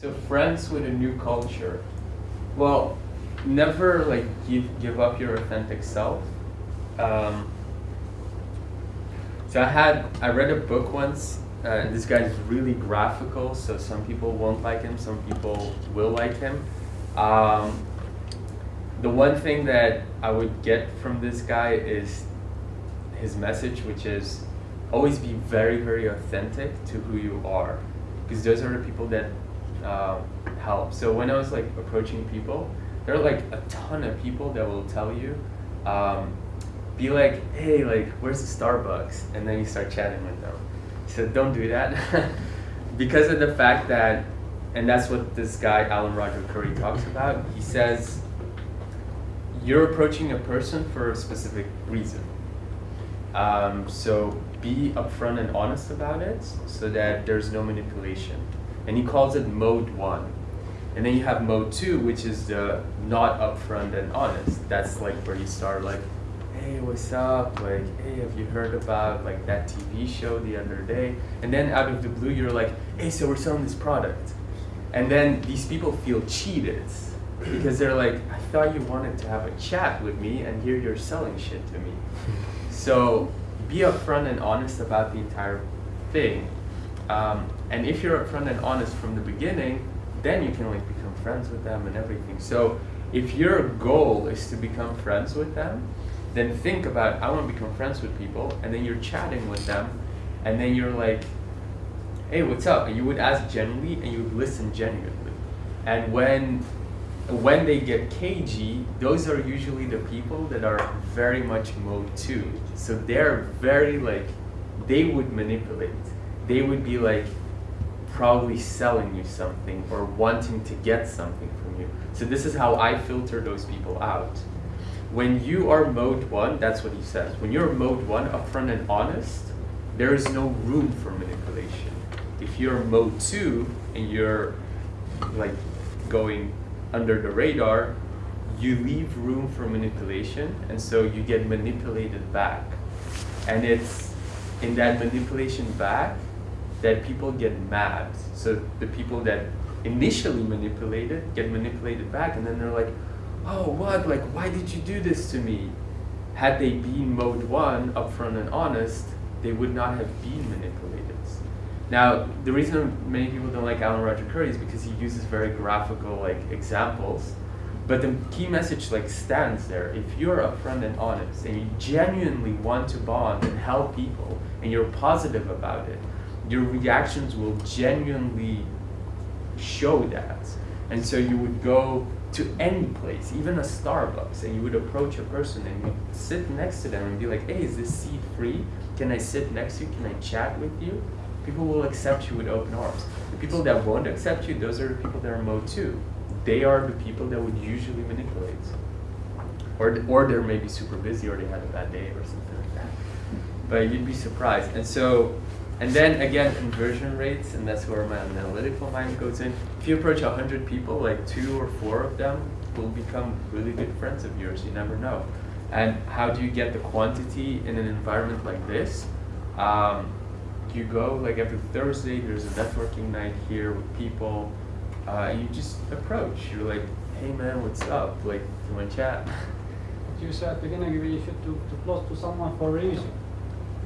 So friends with a new culture. Well, never like give give up your authentic self. Um, so I had I read a book once. Uh, and this guy is really graphical, so some people won't like him, some people will like him. Um, the one thing that I would get from this guy is his message, which is always be very, very authentic to who you are, because those are the people that uh, help. So when I was like approaching people, there are like a ton of people that will tell you, um, be like, hey, like, where's the Starbucks? And then you start chatting with them. So don't do that, because of the fact that, and that's what this guy Alan Roger Currie, talks about. He says, you're approaching a person for a specific reason. Um, so be upfront and honest about it so that there's no manipulation. And he calls it mode one. And then you have mode two, which is the not upfront and honest. That's like where you start like, hey, what's up? Like, hey, have you heard about like that TV show the other day? And then out of the blue, you're like, hey, so we're selling this product. And then these people feel cheated because they're like, I thought you wanted to have a chat with me and here you're selling shit to me. So be upfront and honest about the entire thing. Um, and if you're upfront and honest from the beginning, then you can like become friends with them and everything. So if your goal is to become friends with them, then think about I want to become friends with people, and then you're chatting with them, and then you're like, hey, what's up? And you would ask genuinely, and you would listen genuinely. And when when they get cagey, those are usually the people that are very much mode two. So they're very like, they would manipulate. They would be like, probably selling you something or wanting to get something from you. So this is how I filter those people out. When you are mode one, that's what he says. When you're mode one, upfront and honest, there is no room for manipulation. If you're mode two and you're like going under the radar, you leave room for manipulation and so you get manipulated back. And it's in that manipulation back that people get mad. So the people that initially manipulated get manipulated back and then they're like, oh what, like why did you do this to me? Had they been mode one, upfront and honest, they would not have been manipulated. Now, the reason many people don't like Alan Roger Currie is because he uses very graphical like examples, but the key message like stands there. If you're upfront and honest and you genuinely want to bond and help people and you're positive about it, your reactions will genuinely show that. And so you would go to any place, even a Starbucks, and you would approach a person and you sit next to them and be like, hey, is this seat free? Can I sit next to you? Can I chat with you? people will accept you with open arms. The people that won't accept you, those are the people that are Mo two. They are the people that would usually manipulate. Or, or they're maybe super busy or they had a bad day or something like that. But you'd be surprised. And so, and then again, conversion rates, and that's where my analytical mind goes in. If you approach 100 people, like two or four of them will become really good friends of yours. You never know. And how do you get the quantity in an environment like this? Um, you go like every Thursday. There's a networking night here with people, uh, and you just approach. You're like, "Hey man, what's up? Like, you want to chat?" You said at the beginning you should to, to close to someone for a reason,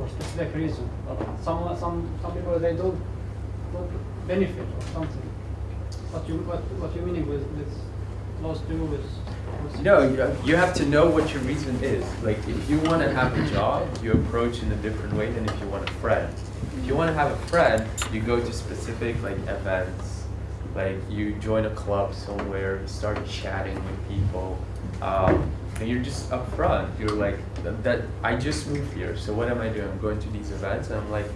for specific reason. But some some some people they don't don't benefit or something. What you what what you meaning with with close to is no, you have to know what your reason is. Like, if you want to have a job, you approach in a different way than if you want a friend if you want to have a friend, you go to specific like events, like you join a club somewhere, start chatting with people, um, and you're just upfront. You're like, that I just moved here, so what am I doing? I'm going to these events, and I'm like,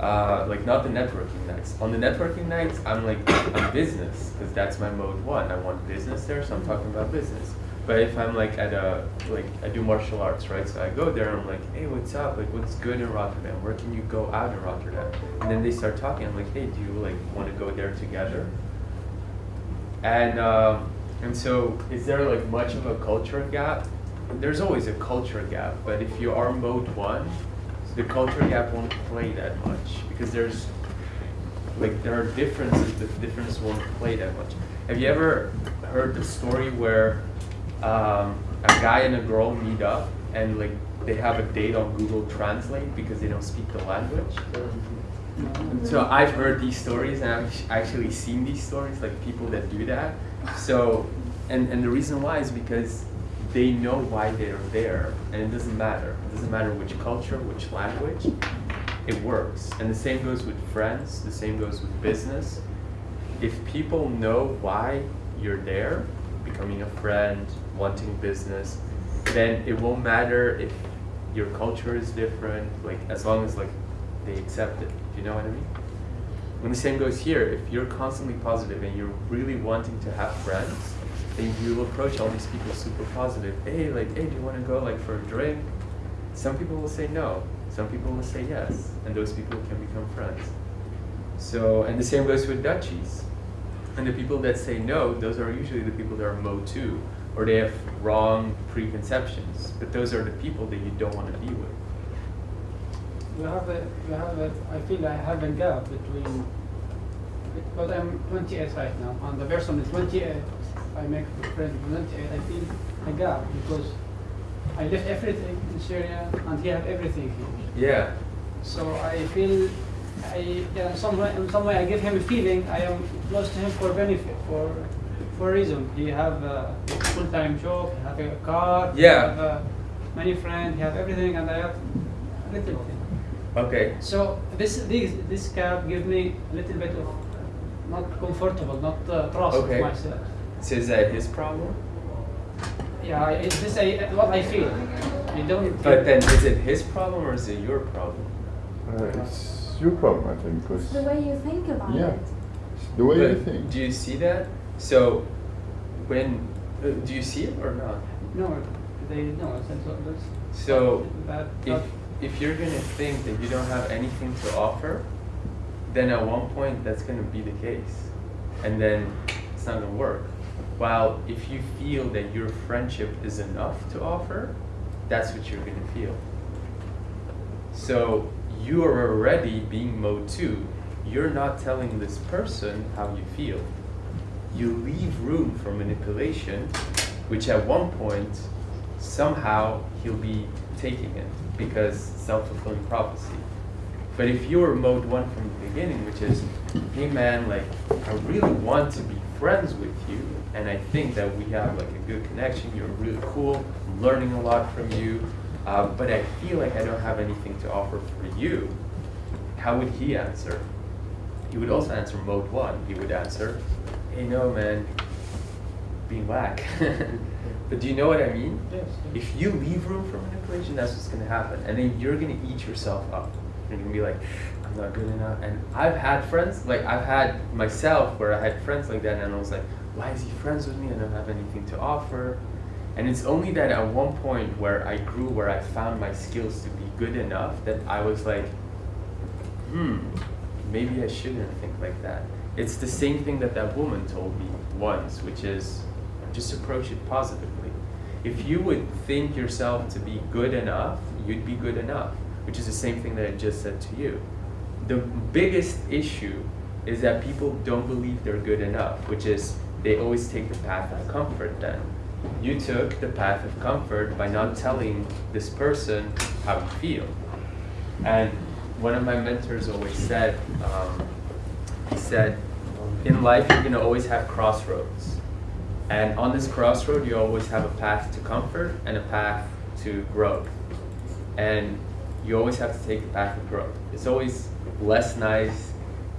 uh, like not the networking nights. On the networking nights, I'm like, I'm business, because that's my mode one. I want business there, so I'm talking about business. But if I'm like at a, like I do martial arts, right? So I go there, I'm like, hey, what's up? Like, what's good in Rotterdam? Where can you go out in Rotterdam? And then they start talking. I'm like, hey, do you like want to go there together? And um, and so, is there like much of a culture gap? There's always a culture gap, but if you are mode one, the culture gap won't play that much because there's like there are differences, the difference won't play that much. Have you ever heard the story where um, a guy and a girl meet up and like they have a date on Google Translate because they don't speak the language? So I've heard these stories and I've actually seen these stories, like people that do that. So, and, and the reason why is because they know why they're there and it doesn't matter. It doesn't matter which culture, which language, it works. And the same goes with friends, the same goes with business. If people know why you're there, becoming a friend, wanting business, then it won't matter if your culture is different, like as long as like they accept it. Do you know what I mean? When the same goes here, if you're constantly positive and you're really wanting to have friends, then you approach all these people super positive. Hey, like, hey, do you want to go like for a drink? Some people will say no. Some people will say yes, and those people can become friends. So, and the same goes with Dutchies. And the people that say no, those are usually the people that are Mo too, or they have wrong preconceptions. But those are the people that you don't want to be with. You have a, you have a, I feel I have a gap between, because I'm 28 right now, and the person is 28. I make a friend 28. I feel a gap because I left everything in Syria and he had everything here. Yeah. So I feel, I, yeah, in some way, in some way I give him a feeling I am close to him for benefit, for, for reason. He have a full-time job, he have a car, yeah. he have uh, many friends, he have everything, and I have little thing. Okay. So this this this cab give me a little bit of not comfortable, not uh, trust Okay. myself. So is that his problem? Yeah, I- it's this I, what I feel. You don't. But then is it his problem or is it your problem? Uh, it's your problem, I think, because It's the way you think about Yeah. it. the way you think. Do you see that? So when uh, do you see it or not? no, they no. It's, it's, that's So bad. if if you're gonna think that you don't have anything to offer, then at one point that's gonna be the case, and then it's not gonna work. While if you feel that your friendship is enough to offer, that's what you're gonna feel. So you are already being mode two. You're not telling this person how you feel. You leave room for manipulation, which at one point, somehow he'll be taking it because self-fulfilling prophecy. But if you were mode one from the beginning, which is, hey man, like I really want to be friends with you, and I think that we have like a good connection. You're really cool. I'm learning a lot from you, uh, but I feel like I don't have anything to offer for you. How would he answer? He would also answer mode one. He would answer, hey no man, being whack. but do you know what I mean? yes. yes. If you leave room for manipulation, that's what's gonna happen. And then you're gonna eat yourself up. You're gonna be like, I'm not good enough. And I've had friends, like I've had myself where I had friends like that and I was like, why is he friends with me? I don't have anything to offer. And it's only that at one point where I grew, where I found my skills to be good enough that I was like, hmm, maybe I shouldn't think like that. It's the same thing that that woman told me once, which is just approach it positively. If you would think yourself to be good enough, you'd be good enough, which is the same thing that I just said to you. The biggest issue is that people don't believe they're good enough, which is they always take the path of comfort then. You took the path of comfort by not telling this person how you feel. And one of my mentors always said, um, he said, in life you're gonna always have crossroads. And on this crossroad, you always have a path to comfort and a path to growth. And you always have to take the path of growth. It's always less nice,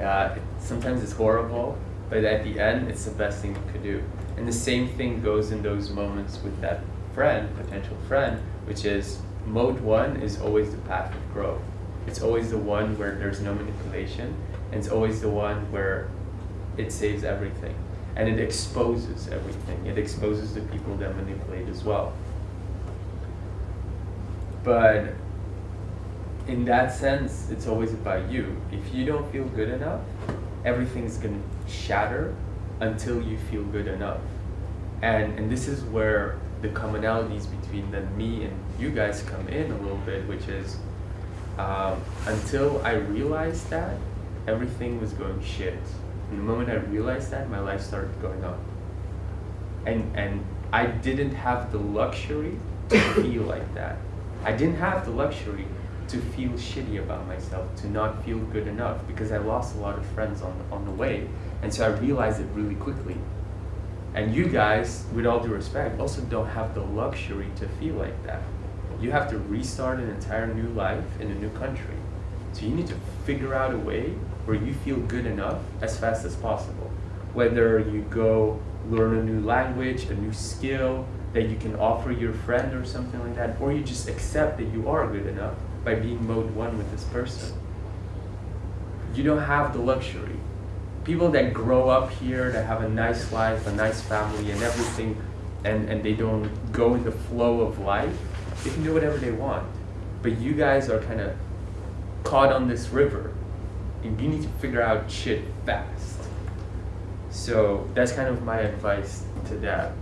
uh, sometimes it's horrible, but at the end, it's the best thing you could do. And the same thing goes in those moments with that friend, potential friend, which is mode one is always the path of growth. It's always the one where there's no manipulation, and it's always the one where it saves everything. And it exposes everything. It exposes the people that manipulate as well. But in that sense, it's always about you. If you don't feel good enough, everything's gonna shatter until you feel good enough. And and this is where the commonalities between the me and you guys come in a little bit, which is um, until I realized that, everything was going shit. And the moment I realized that, my life started going up. And and I didn't have the luxury to feel like that. I didn't have the luxury to feel shitty about myself, to not feel good enough because I lost a lot of friends on on the way. And so I realized it really quickly. And you guys, with all due respect, also don't have the luxury to feel like that. You have to restart an entire new life in a new country. So you need to figure out a way where you feel good enough as fast as possible. Whether you go learn a new language, a new skill that you can offer your friend or something like that, or you just accept that you are good enough by being mode one with this person. You don't have the luxury. People that grow up here, that have a nice life, a nice family, and everything, and, and they don't go in the flow of life, they can do whatever they want. But you guys are kind of caught on this river, and you need to figure out shit fast. So that's kind of my advice to that.